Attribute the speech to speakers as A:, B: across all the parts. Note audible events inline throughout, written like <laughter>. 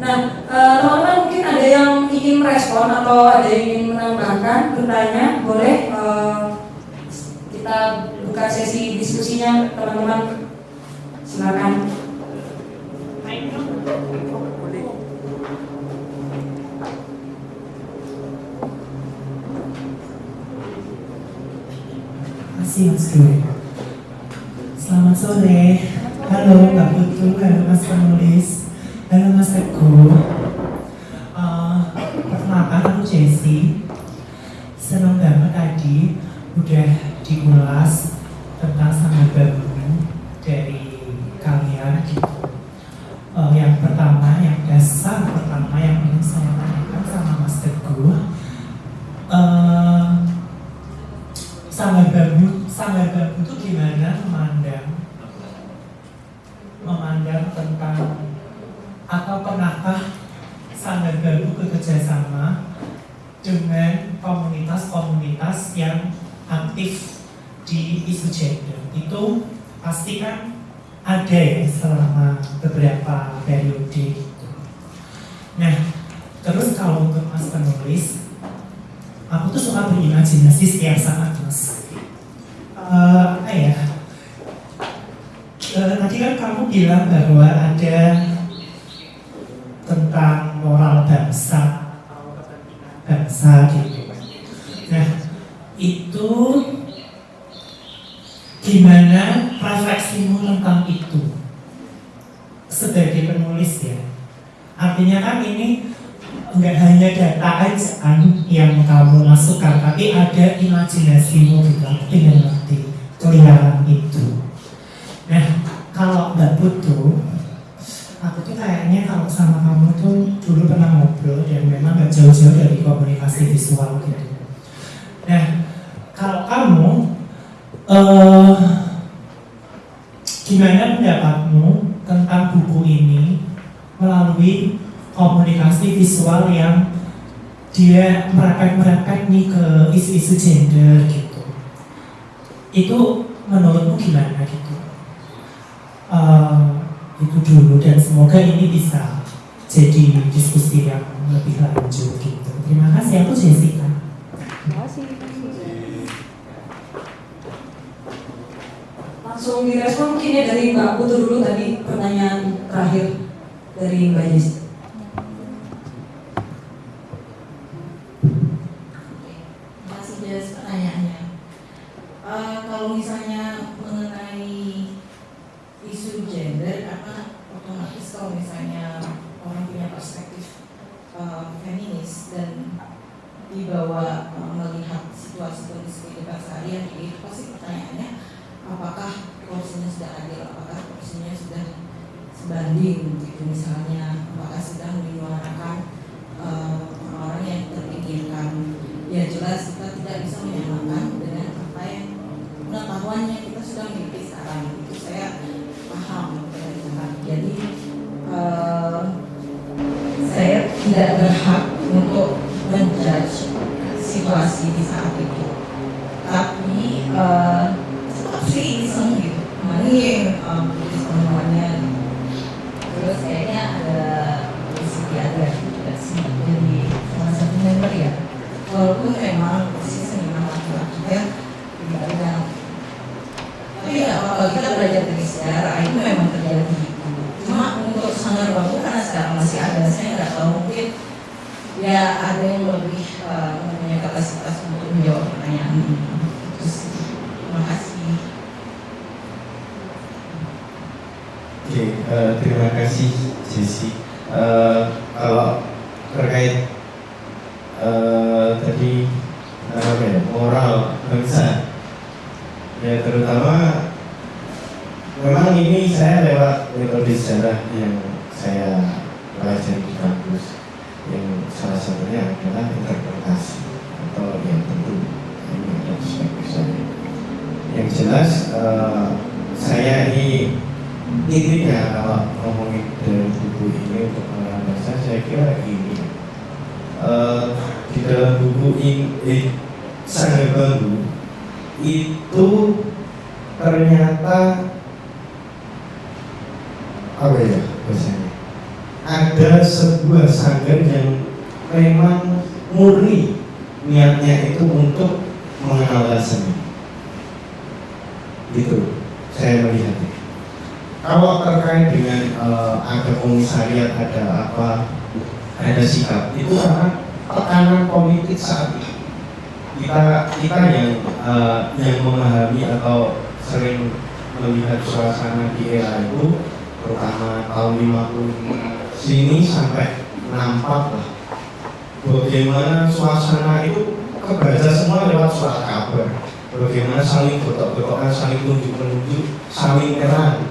A: Nah, eh, teman-teman mungkin ada yang ingin merespon atau ada yang ingin menambahkan, bertanya, boleh eh, kita buka sesi diskusinya teman-teman. Silakan.
B: Mas. Selamat sore. Halo Mbak Putu, halo Mas penulis, halo Mas Teguh. Uh, perkenalkan aku Jessie. Senang banget tadi udah dikulas tentang sangat baru dari kalian gitu. Uh, yang pertama, yang dasar pertama yang ingin saya tanyakan sama Mas Teguh. Uh, sanggar bambu sanggar bambu itu gimana memandang memandang tentang atau pernahkah sanggar bambu bekerja sama dengan komunitas-komunitas yang aktif di isu gender itu pasti kan ada ya selama beberapa periode. Nah, terus kalau untuk mas penulis, aku tuh suka berimajinasi setiap saat mas uh, apa ya uh, tadi kan kamu bilang bahwa ada tentang moral bangsa atau kepentingan bangsa gitu nah itu gimana refleksimu tentang itu sebagai penulis ya artinya kan ini nggak hanya data aja kan yang kamu masukkan tapi ada imajinasimu aku pengen ngerti keliaran itu. Nah kalau mbak Putu aku tuh kayaknya kalau sama kamu tuh dulu pernah ngobrol dan memang gak jauh-jauh dari komunikasi visual gitu. Nah kalau kamu uh, gimana pendapatmu tentang buku ini melalui komunikasi visual yang dia merepet-merepet nih ke isu-isu gender gitu. Itu menurutmu gimana gitu? Uh, itu dulu dan semoga ini bisa jadi diskusi yang lebih lanjut gitu. Terima kasih aku Jessica.
A: Terima kasih. Langsung direspon mungkin ya dari Mbak Putu dulu tadi pertanyaan terakhir dari Mbak Jessica.
C: Saya
D: kira ini uh, di dalam buku eh, Sanggar Bambu itu ternyata apa ya bahasanya ada sebuah sanggar yang memang murni niatnya itu untuk mengenalkan seni. Gitu, saya melihatnya. Kalau terkait dengan eh, ada komisariat, ada apa, ada sikap, itu karena tekanan politik saat ini. Kita kita yang eh, yang memahami atau sering melihat suasana di era itu, terutama tahun 50 sini sampai nampak lah bagaimana suasana itu kebaca semua lewat surat kabar bagaimana saling gotok-gotokan, saling tunjuk-menunjuk, saling terang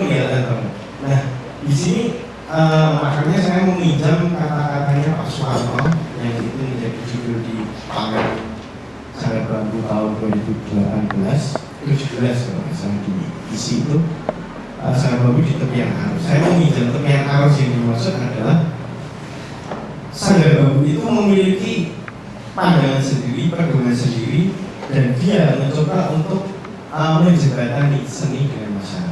D: kelihatan banget nah di sini eh, makanya saya meminjam kata-katanya Pak Soeharto yang itu menjadi judul di pamer Sangat Bambu tahun 2018 17 kalau nggak salah di isi itu uh, Sangat Bambu di tepian arus. Saya meminjam tepian arus yang dimaksud adalah Sanggar Bambu itu memiliki pandangan sendiri, pedoman sendiri, dan dia mencoba untuk uh, menjembatani seni dengan masyarakat.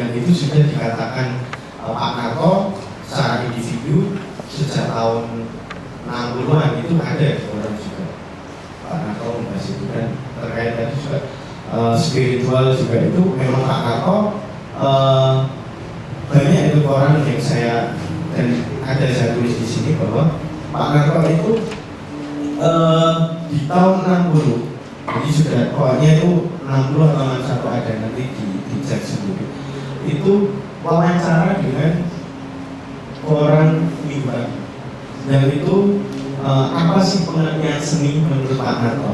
D: Yang itu sudah dikatakan uh, Pak Narto secara individu sejak tahun 60-an itu ada orang juga. Pak Narto membahas itu dan terkait tadi juga uh, spiritual juga itu memang Pak Narto uh, banyak itu orang yang saya dan ada saya tulis di sini bahwa Pak Narto itu eh, di tahun 60 jadi sudah pokoknya itu 60 atau 61 ada nanti di dicek sendiri itu wawancara dengan orang mimbar dan itu eh, apa sih pengertian seni menurut Pak Narto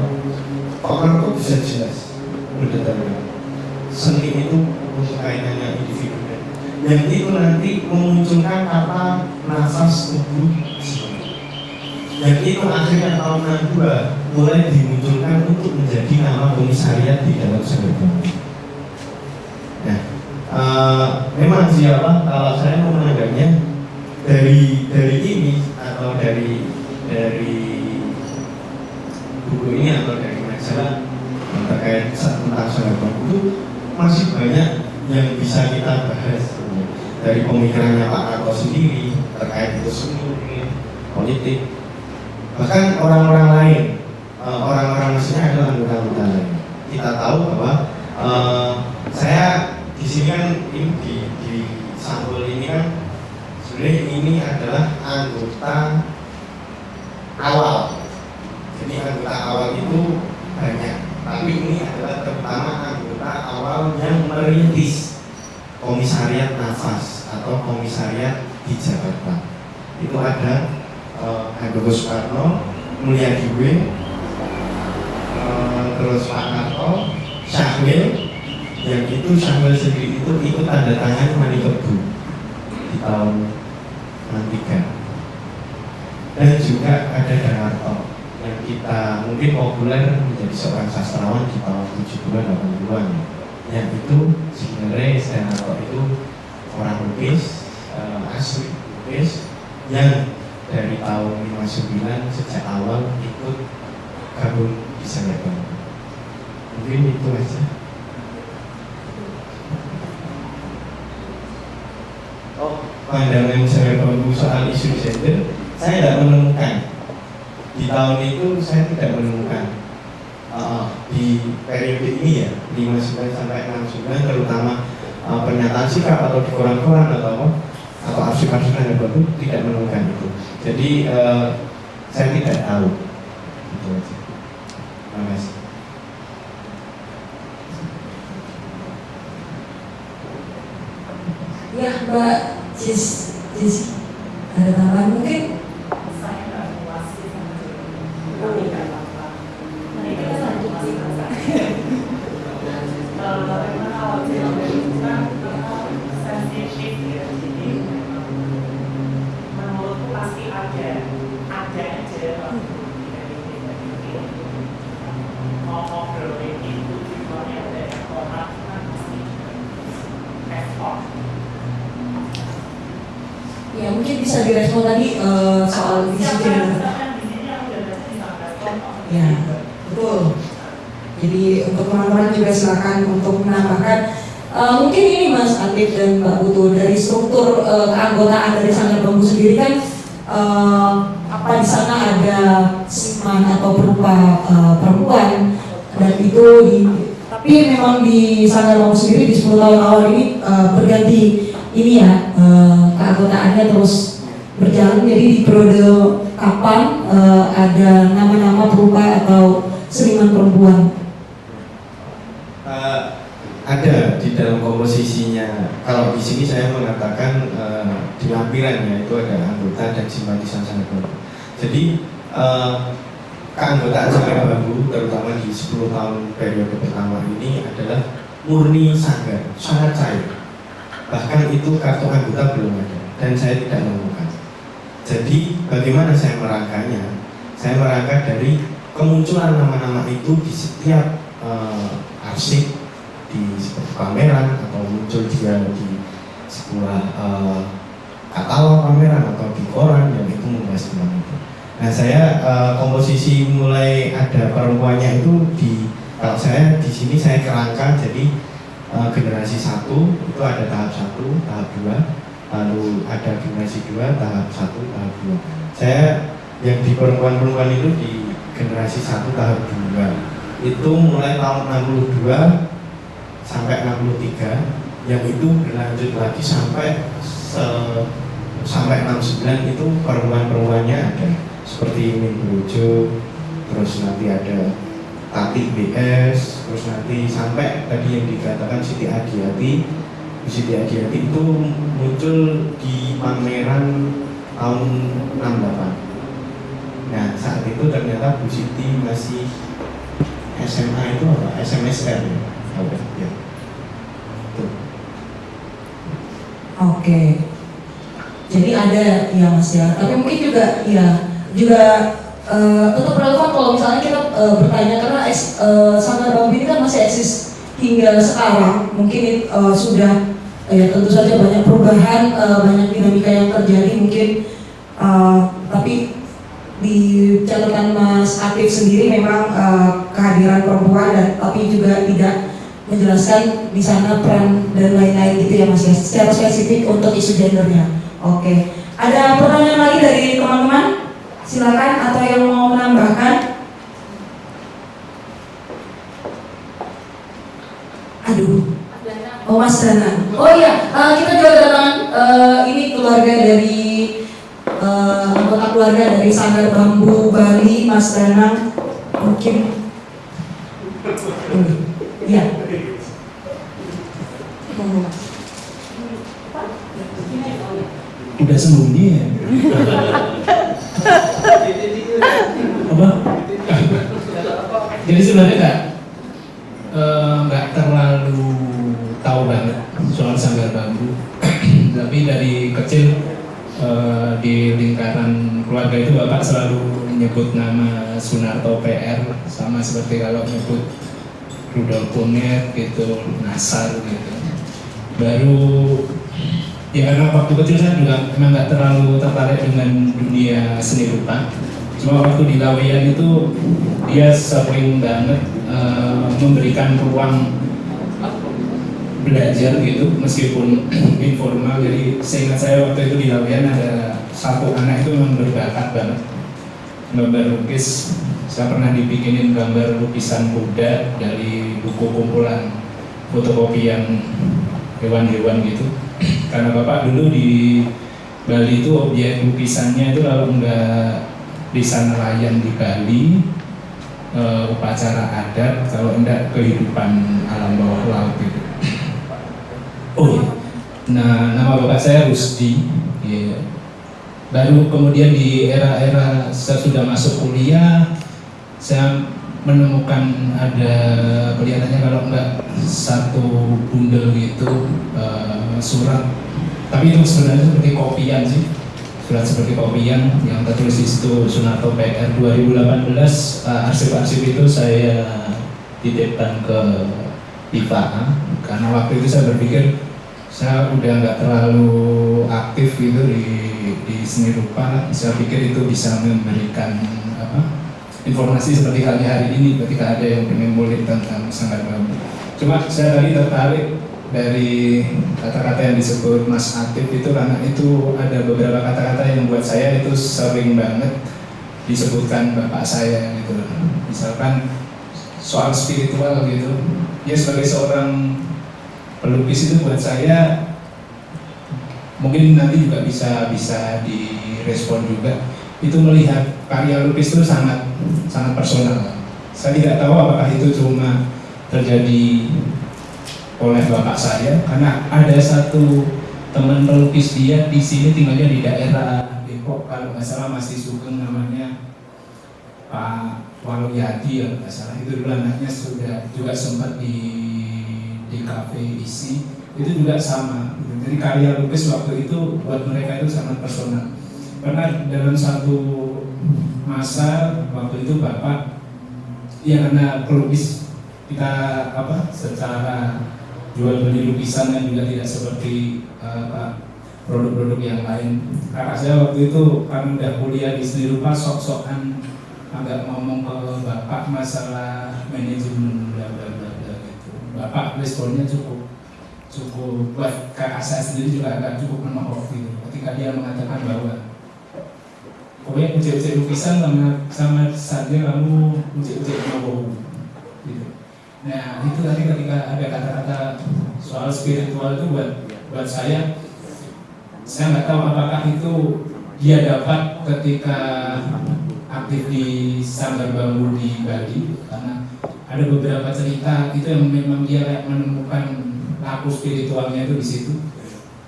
D: Pak Narto bisa jelas mendetailkan seni itu untuk kaitannya individu. Yang itu nanti memunculkan kata nafas tubuh yang itu akhirnya tahun 62 mulai dimunculkan untuk menjadi nama komisariat di dalam sebuah uh, memang siapa kalau saya mau menanggapnya dari dari ini atau dari dari buku ini atau dari majalah terkait tentang sebuah itu masih banyak yang bisa kita bahas dari pemikirannya Pak Narto sendiri terkait itu seni, politik, bahkan orang-orang lain, eh, orang-orang maksudnya adalah anggota-anggota lain. Kita tahu bahwa uh, di sini kan ini di, di sampul ini kan sebenarnya ini adalah anggota awal. Jadi anggota awal itu banyak, tapi ini adalah terutama anggota awal yang merintis komisariat nafas atau komisariat di Jakarta itu ada uh, Handoko Soekarno, Mulia Diwe, uh, terus Pak Narto, yang itu Syahwil sendiri itu ikut tanda tangan Manikebu di tahun 63 dan juga ada Darto yang kita mungkin populer menjadi seorang sastrawan di tahun 70-an 80-an ya. Yang itu sebenarnya Stenarto itu orang lukis uh, asli lukis yang dari tahun 59 sejak awal ikut gabung di Sangaban mungkin itu aja pandangan saya bambu soal isu gender saya tidak menemukan. Di tahun itu saya tidak menemukan. Uh, di periode ini ya 59 sampai 69 terutama uh, pernyataan sikap atau di koran-koran atau atau arsip-arsip yang baru tidak menemukan itu. Jadi uh, saya tidak tahu. Itu aja. Terima kasih
E: Ya Mbak Cis, Cis ada tambahan mungkin?
F: saya nggak puas sih sama tapi nggak apa-apa nah kita lanjut sih kalau memang awal film itu kan sensitif ya jadi menurutku pasti ada ada aja mau ngobrolin itu tujuannya dari orang kan pasti effort
E: Ya mungkin bisa direspon tadi eh, soal gender. Ya, betul. Jadi untuk teman-teman juga silakan untuk menambahkan Eh, mungkin ini Mas Andif dan Mbak Putu dari struktur eh, keanggotaan dari Sanggar Bambu sendiri kan eh, apa di sana ada siman atau berupa eh, perempuan dan itu di tapi memang di Sanggar Bambu sendiri di 10 tahun awal ini eh, berganti ini ya eh, keanggotaannya terus berjalan jadi di periode kapan eh, ada nama-nama berupa atau seniman perempuan
D: Eh, ada di dalam komposisinya. Kalau di sini saya mengatakan eh, di lampirannya itu ada anggota dan simpatisan sangat bambu. Jadi eh, keanggotaan sanggar bambu terutama di 10 tahun periode pertama ini adalah murni sanggar, sangat cair. Bahkan itu kartu anggota belum ada dan saya tidak menemukan. Jadi bagaimana saya merangkanya? Saya merangkai dari kemunculan nama-nama itu di setiap eh, arsip di seperti pameran atau muncul dia di sebuah eh, katalog pameran atau di koran yang itu membahas tentang itu. Nah saya eh, komposisi mulai ada perempuannya itu di kalau saya di sini saya kerangka jadi eh, generasi satu itu ada tahap satu, tahap dua, lalu ada generasi dua, tahap satu, tahap dua. Saya yang di perempuan-perempuan itu di generasi satu tahap dua itu mulai tahun 62 sampai 63 yang itu berlanjut lagi sampai se- sampai 69 itu perempuan-perempuannya ada seperti Min Brojo terus nanti ada Tati BS terus nanti sampai tadi yang dikatakan Siti Adiati Siti Adiati itu muncul di pameran tahun 68 Nah saat itu ternyata Bu Siti masih SMA itu apa? SMSR ya? Ya.
E: Oke. Jadi ada ya Mas ya. Tapi mungkin juga ya juga eh, tetap relevan kalau misalnya kita eh, bertanya karena eks, eh, sanggar bambu ini kan masih eksis hingga sekarang. Mungkin eh, sudah ya tentu saja banyak perubahan, eh, banyak dinamika yang terjadi mungkin. eh, tapi di catatan Mas Aktif sendiri memang eh, kehadiran perempuan dan tapi juga tidak menjelaskan di sana peran dan lain-lain gitu ya Mas ya secara spesifik untuk isu gendernya. Oke. Ada pertanyaan lagi dari teman-teman? Silakan atau yang mau menambahkan? Aduh. Oh Mas Dana. Oh iya, eh, kita juga kedatangan eh, ini keluarga dari eh, anggota keluarga dari Sanggar Bambu Bali, Mas Danang. Mungkin. Hmm. Iya. Monggo, Mas.
B: udah sembunyi ya <laughs> apa
G: Jadi sebenarnya nggak eh, nggak terlalu tahu banget soal sanggar bambu, <clears throat> tapi dari kecil eh, di lingkaran keluarga itu bapak selalu menyebut nama Sunarto PR sama seperti kalau menyebut Rudolf Kunir gitu, Nasar gitu. Baru ya karena waktu kecil saya juga memang nggak terlalu tertarik dengan dunia seni rupa cuma waktu di Laweyan itu dia sering banget eh, memberikan ruang belajar gitu meskipun <clears throat> informal. Jadi seingat saya waktu itu di Laweyan ada satu anak itu memang berbakat banget gambar lukis. Saya pernah dibikinin gambar lukisan kuda dari buku kumpulan fotokopian hewan-hewan gitu. <clears throat> Karena bapak dulu di Bali itu objek lukisannya itu kalau enggak desa nelayan di Bali eh, upacara adat kalau enggak kehidupan alam bawah laut itu. Oh iya nah nama bapak saya Rusdi Iya. baru kemudian di era-era saya sudah masuk kuliah saya menemukan ada kelihatannya kalau enggak satu bundel gitu eh, surat. Tapi itu sebenarnya seperti kopian sih surat seperti kopian yang tertulis di Sunarto PR 2018 eh, arsip-arsip itu saya titipkan ke IPA karena waktu itu saya berpikir saya udah nggak terlalu aktif gitu di di seni rupa. Saya pikir itu bisa memberikan apa informasi seperti halnya hari ini ketika ada yang pengen mulik tentang sanggar bambu cuma saya tadi tertarik dari kata-kata yang disebut Mas Atif itu karena itu ada beberapa kata-kata yang buat saya itu sering banget disebutkan bapak saya gitu. Misalkan soal spiritual gitu. Ya sebagai seorang pelukis itu buat saya mungkin nanti juga bisa bisa direspon juga. Itu melihat karya lukis itu sangat sangat personal. Saya tidak tahu apakah itu cuma terjadi oleh bapak saya karena ada satu teman pelukis dia di sini tinggalnya di daerah Depok kalau nggak salah masih Sugeng namanya Pak Waluryadi ya nggak salah. Itu dulu anaknya sudah juga sempat di di kafe isi. Itu juga sama. Jadi karya lukis waktu itu buat mereka itu sangat personal. Karena dalam satu masa waktu itu bapak ya karena pelukis kita apa secara jual beli lukisan kan juga tidak seperti uh, produk-produk yang lain. Kakak saya waktu itu kan udah kuliah di seni rupa sok-sokan agak ngomong ke bapak masalah manajemen bla bla bla bla gitu. Bapak responnya cukup cukup buat kakak saya sendiri juga agak cukup menohok gitu. Ketika dia mengatakan bahwa pokoknya uji-uji lukisan sama sama saja kamu uji-uji mau gitu. Nah itu tadi ketika ada kata-kata soal spiritual itu buat buat saya saya nggak tahu apakah itu dia dapat ketika aktif di Sanggar Bambu di Bali. Karena ada beberapa cerita itu yang memang dia menemukan laku spiritualnya itu di situ.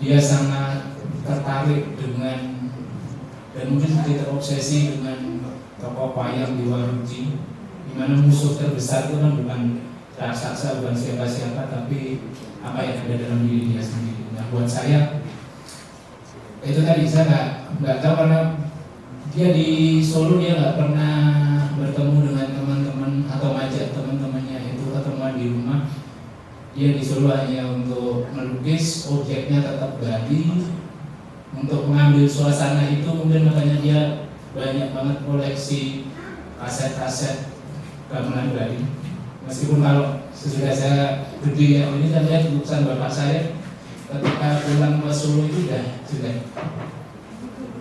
G: Dia sangat tertarik dengan dan mungkin dia terobsesi dengan tokoh wayang di Waruji di mana musuh terbesar itu kan bukan raksasa bukan siapa-siapa tapi apa yang ada dalam diri dia sendiri. Nah buat saya itu tadi saya nggak nggak tahu karena dia di Solo dia nggak pernah bertemu dengan teman-teman atau ngajak teman-temannya itu ketemuan di rumah. Dia di Solo hanya untuk melukis, objeknya tetap Bali. Untuk mengambil suasana itu mungkin makanya dia banyak banget koleksi kaset-kaset gamelan Bali meskipun kalau sesudah saya gede ya ini saya lihat lukisan bapak saya ketika pulang ke Solo itu sudah sudah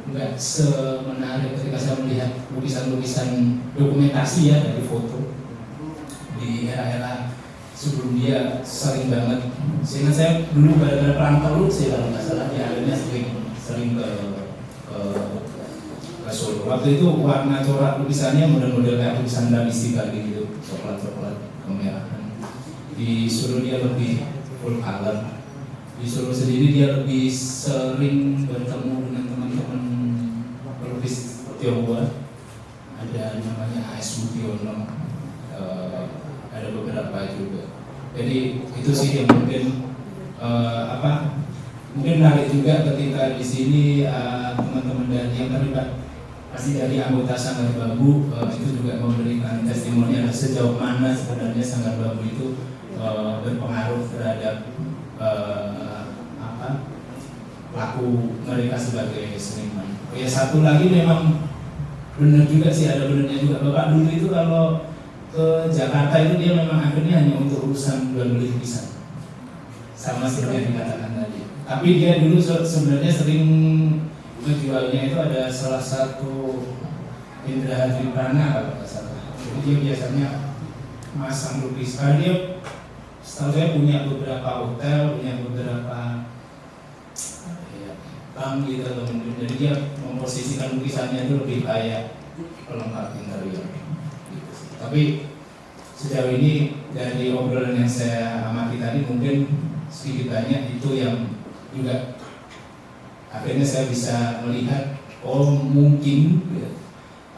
G: nggak semenarik ketika saya melihat lukisan-lukisan dokumentasi ya dari foto di era-era sebelum dia sering banget. Sehingga saya dulu pada perang teluk sih kalau nggak salah dia akhirnya sering sering ke ke, ke Solo. Waktu itu warna corak lukisannya model-model kayak lukisan dari gitu coklat-coklat kemerahan di Solo dia lebih full color. Di Solo sendiri dia lebih sering bertemu dengan teman-teman pelukis Tionghoa. Ada namanya AS Mutiono uh, ada beberapa juga. Jadi itu sih yang mungkin uh, apa mungkin menarik juga ketika di sini uh, teman-teman dari yang terlibat pasti dari anggota Sanggar Bambu uh, itu juga memberikan testimoni sejauh mana sebenarnya Sanggar Bambu itu uh, berpengaruh terhadap uh, apa laku mereka sebagai seniman. Ya satu lagi memang benar juga sih ada benarnya juga bapak dulu itu kalau ke Jakarta itu dia memang akhirnya hanya untuk urusan jual beli lukisan sama seperti yang dikatakan tadi. Tapi dia dulu sebenarnya sering menjualnya itu ada salah satu Indra Hadri Prana kalau nggak salah. Jadi dia biasanya masang lukis. Karena dia setahu saya punya beberapa hotel, punya beberapa ya, bank gitu mungkin. Jadi dia memposisikan lukisannya itu lebih kayak pelengkap interior. Gitu. Tapi sejauh ini dari obrolan yang saya amati tadi mungkin sedikit banyak itu yang juga akhirnya saya bisa melihat oh mungkin ya,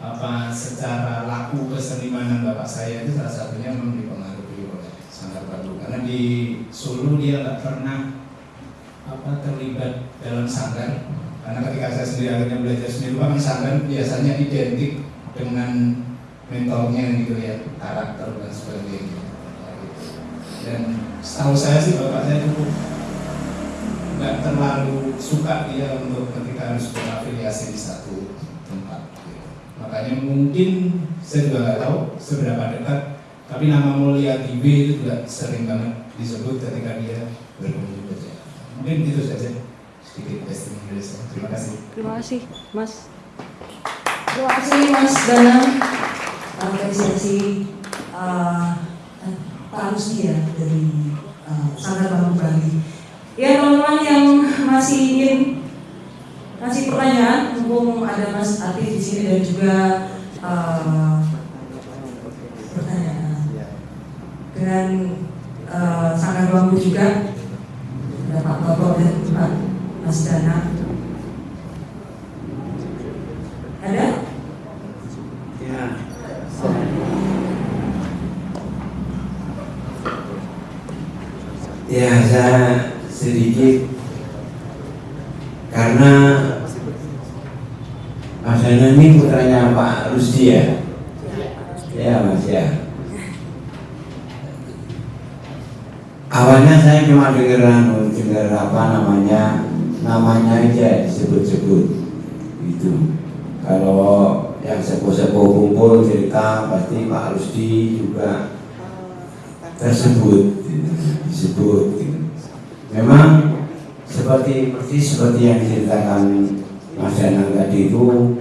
G: apa secara laku kesenimanan bapak saya itu salah satunya memang dipengaruhi oleh Sanggar Bambu karena di Solo dia nggak pernah apa terlibat dalam sanggar. Karena ketika saya sendiri akhirnya belajar seni rupa sanggar biasanya identik dengan mentornya gitu ya karakter dan sebagainya. Dan setahu saya sih bapak saya cukup nggak terlalu suka dia untuk ketika harus berafiliasi di satu tempat. Gitu. Makanya mungkin saya juga nggak tahu seberapa dekat, tapi nama Mulia Tibe itu juga sering banget disebut ketika dia berkunjung ke Jakarta. Mungkin itu saja sedikit testimoni dari saya. Terima kasih.
E: Terima kasih, Mas. Terima kasih, Mas Danang. Apresiasi uh, Pak Rusdi ya dari uh, Sanggar Bangun Bali. Ya teman-teman yang masih ingin kasih pertanyaan, mumpung ada Mas Atif di sini dan juga uh, pertanyaan dengan uh, Sanggar Bambu juga ada Pak Bapak dan Pak Mas Danang. Ada?
H: Ya. Ya, saya sedikit karena Mas Dana ini putranya Pak Rusdi ya? Ya Mas ya. Awalnya saya cuma dengar anu, dengar apa namanya namanya aja disebut-sebut itu. Kalau yang sepuh-sepuh kumpul cerita pasti Pak Rusdi juga tersebut gitu, disebut. Memang seperti persis seperti yang diceritakan Mas Danang tadi itu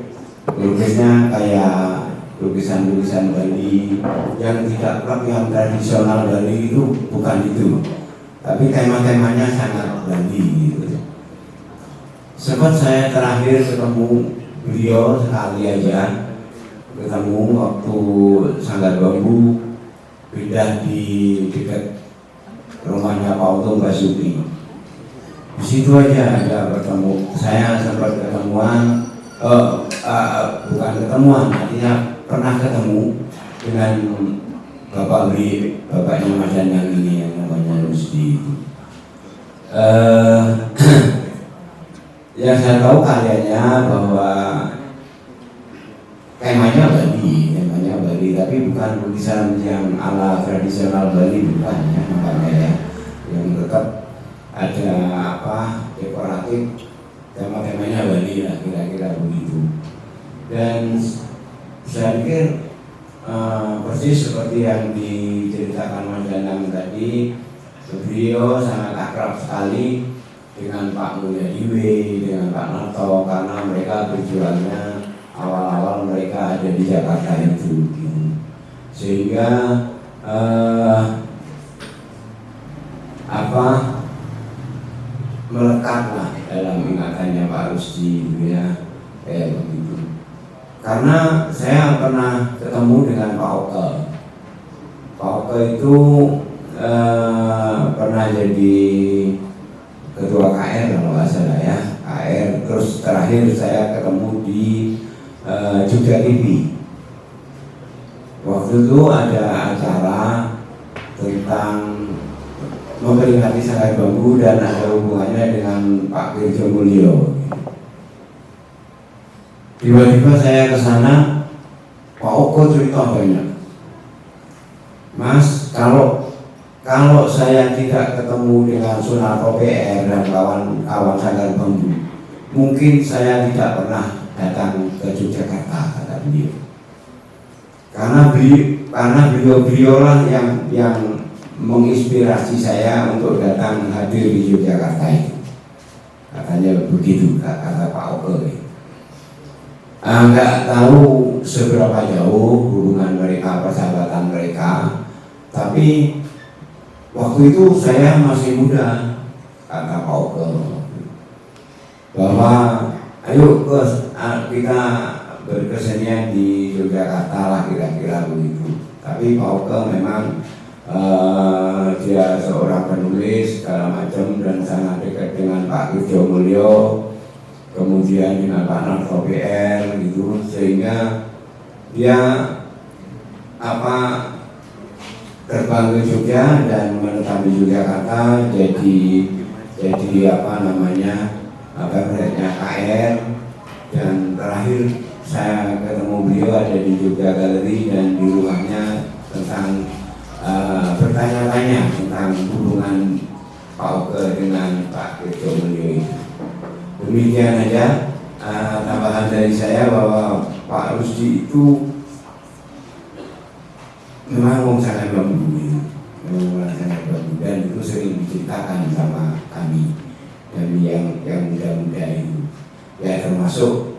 H: lukisnya kayak lukisan-lukisan Bali yang tidak yang tradisional Bali itu bukan itu tapi tema-temanya sangat Bali gitu. Sempat saya terakhir ketemu beliau sekali aja ketemu waktu Sanggar Bambu pindah di dekat rumahnya Pak Untung Basuki di situ aja ada bertemu. Saya sempat ketemuan eh, eh, bukan ketemuan artinya pernah ketemu dengan bapak beli bapaknya Mas Danang ini yang namanya Rusdi. Itu eh, <clears throat> yang saya tahu karyanya bahwa temanya Bali tapi bukan lukisan yang ala tradisional Bali bukan ya makanya ya yang tetap ada apa dekoratif tema-temanya Bali lah kira-kira begitu dan saya pikir uh, persis seperti yang diceritakan Mas Danang tadi beliau sangat akrab sekali dengan Pak Mulyadiwe, dengan Pak Nato karena mereka berjuangnya awal-awal mereka ada di Jakarta itu gitu. Sehingga uh, apa melekatlah dalam ingatannya Pak Rusdi gitu ya kayak begitu. Karena saya pernah ketemu dengan Pak Oke. Pak Oke itu eh, pernah jadi ketua KR kalau nggak salah ya KR terus terakhir saya ketemu di eh, Jogja TV itu ada acara tentang memperingati Sanggar Bambu dan ada hubungannya dengan Pak Kirjo Mulyo. Tiba-tiba saya ke sana, Pak Oko cerita banyak. Mas, kalau kalau saya tidak ketemu dengan Sunarto PR dan kawan-kawan Sanggar Bambu, mungkin saya tidak pernah datang ke Yogyakarta kata beliau. Karena beliau karena beliau-beliaulah yang yang menginspirasi saya untuk datang hadir di Yogyakarta itu. Katanya begitu kata Pak Oke ah, nggak tahu seberapa jauh hubungan mereka persahabatan mereka tapi waktu itu saya masih muda kata Pak Oke bahwa ayo kes, kita berkesenian di Yogyakarta lah kira-kira begitu. Tapi Pak Oke memang uh, dia seorang penulis segala macam dan sangat dekat dengan Pak Kirjo Mulyo kemudian dengan Pak Narto PR gitu. Sehingga dia apa terbang ke Jogja dan menetap di Yogyakarta jadi jadi apa namanya apa KR dan terakhir saya ketemu beliau ada di Jogja Galeri dan di rumahnya tentang uh, bertanya-tanya tentang hubungan Pak Oke dengan Pak Kirjo Mulyo itu. Demikian aja uh, tambahan dari saya bahwa Pak Rusdi itu memang wong sangat bambu pengumuman sangat bagus dan itu sering diceritakan sama kami dan yang yang muda-muda itu ya termasuk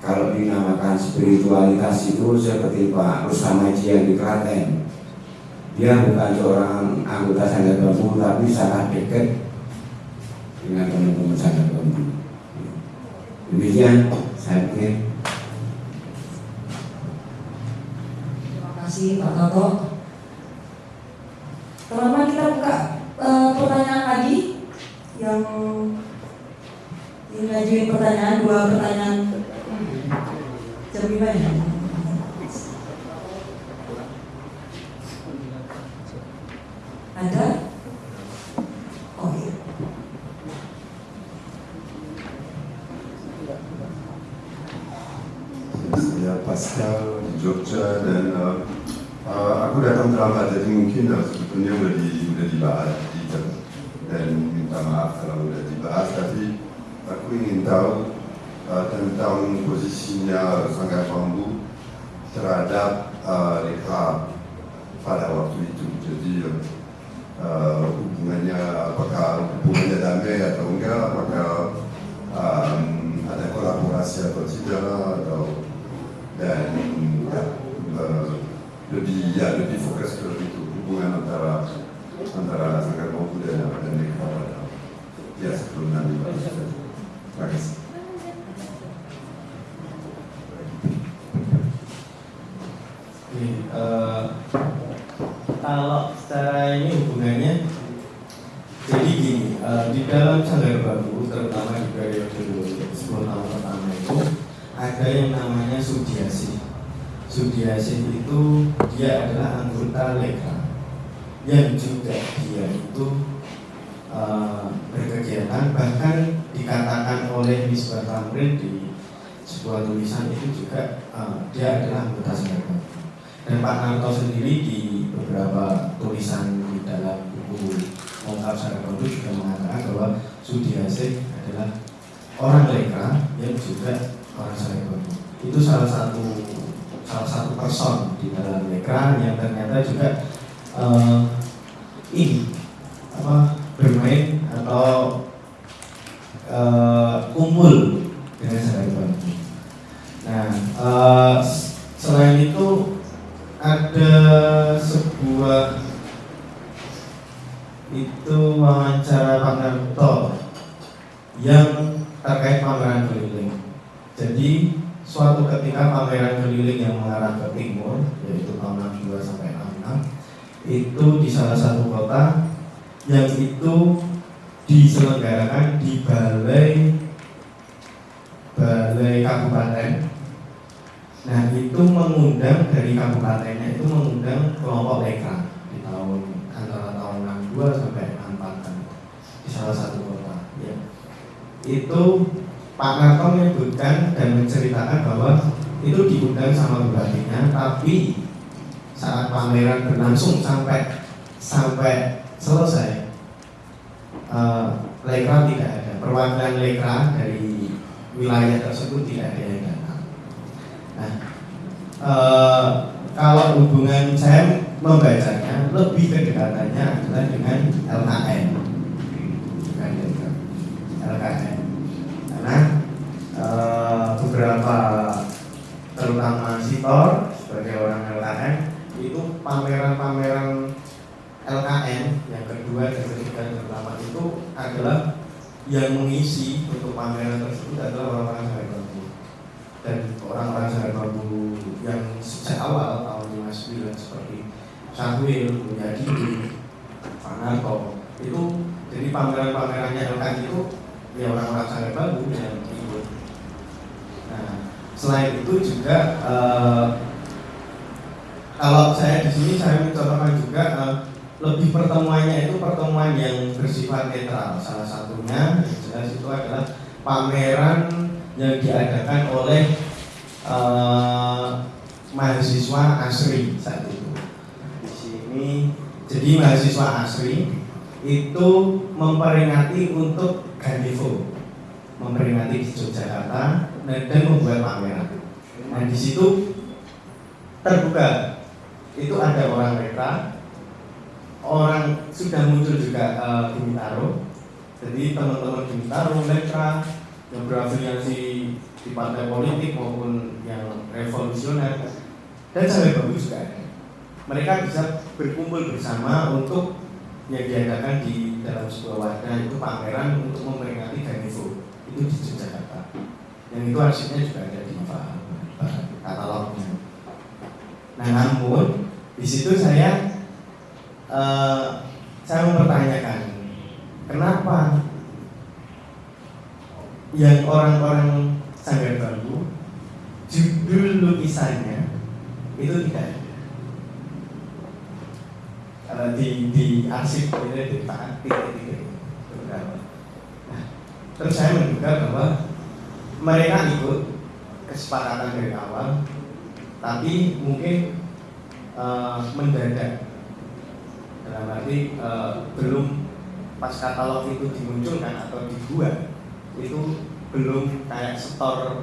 H: kalau dinamakan spiritualitas itu seperti Pak Rustam Haji yang di Klaten. Dia bukan seorang anggota Sanggar Bambu tapi sangat dekat dengan teman-teman Sanggar Bambu. Demikian saya pikir.
E: Terima kasih Pak Toto. Teman-teman kita buka eh, pertanyaan lagi yang ingin pertanyaan dua pertanyaan ya. Ada? Oh iya.
I: Saya Pascal Jogja dan uh, uh, aku datang terlambat jadi mungkin uh, sebetulnya udah, di, udah dibahas kalau
D: secara ini hubungannya jadi gini, eh, di dalam sanggar bambu terutama di periode 10 tahun pertama itu ada yang namanya Sudiasi. Sudiasi itu dia adalah anggota Leka yang juga dia itu eh, berkegiatan bahkan dikatakan oleh Misbah Tamrin di sebuah tulisan itu juga eh, dia adalah anggota sanggar bambu dan Pak Narto sendiri di beberapa tulisan di dalam buku Mongkap Sarakondo juga mengatakan bahwa Sudiase adalah orang Leka yang juga orang Sarakondo itu salah satu salah satu person di dalam Leka yang ternyata juga eh, ini apa bermain atau eh, kumpul dengan Sarakondo. Nah, eh, selain itu ada sebuah itu wawancara Pak Narto yang terkait pameran keliling. Jadi suatu ketika pameran keliling yang mengarah ke timur yaitu tahun 62 sampai 66 itu di salah satu kota yang itu diselenggarakan di balai balai kabupaten Nah itu mengundang dari kabupatennya itu mengundang kelompok Leka di tahun antara tahun 62 sampai 64 kan di salah satu kota. Ya. Itu Pak Narto menyebutkan dan menceritakan bahwa itu diundang sama bupatinya, tapi saat pameran berlangsung sampai sampai selesai uh, Lekra tidak ada perwakilan Lekra dari wilayah tersebut tidak ada yang. Nah, eh, kalau hubungan saya membacanya lebih kedekatannya adalah dengan LKN, LKN, karena eh, beberapa terutama Sitor sebagai orang LKN itu pameran-pameran LKN yang kedua dan ketiga dan pertama itu adalah yang mengisi untuk pameran tersebut adalah orang-orang dan orang-orang Bambu yang sejak awal tahun 59 seperti Sahwil, Mulyadi, Pak Narto itu jadi pameran-pamerannya LKN itu ya orang-orang Sanggar Bambu yang ikut. Nah, selain itu juga eh, kalau saya di sini saya mencontohkan juga eh, lebih pertemuannya itu pertemuan yang bersifat netral. Salah satunya yang jelas itu adalah pameran yang diadakan oleh eh, mahasiswa asri saat itu. Di sini jadi mahasiswa asri itu memperingati untuk Gandivo, memperingati di Yogyakarta dan, membuat pameran. Nah di situ terbuka itu ada orang mereka orang sudah muncul juga uh, Bintaro jadi teman-teman Bintaro, Letra yang berafiliasi di partai politik maupun yang revolusioner. Dan sampai bagus juga ada mereka bisa berkumpul bersama untuk yang diadakan di dalam sebuah wadah itu pameran untuk memperingatiGanivo itu di Yogyakarta. Yang itu arsipnya juga ada di katalognya. Nah namun di situ saya uh, saya mempertanyakan kenapa yang orang-orang Sanggar Bambu judul lukisannya itu tidak ada. Di di arsip itu di titik-titik beberapa nah terus saya menduga bahwa mereka ikut kesepakatan dari awal tapi mungkin uh, mendadak. Dalam arti uh, belum pas katalog itu dimunculkan atau dibuat itu belum kayak setor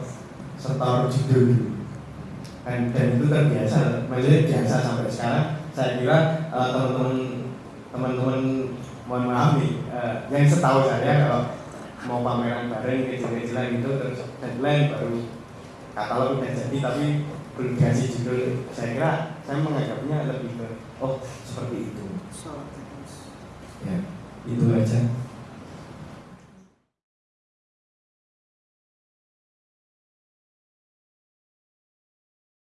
D: setor judul. Dan, dan itu terbiasa maksudnya biasa sampai sekarang. Saya kira uh, teman-teman teman-teman mohon maaf nih uh, yang setahu saya kalau mau pameran bareng kecil-kecilan itu terus deadline baru katalog udah jadi tapi belum dikasih judul. Saya kira saya menganggapnya lebih ke oh seperti itu. Ya itu aja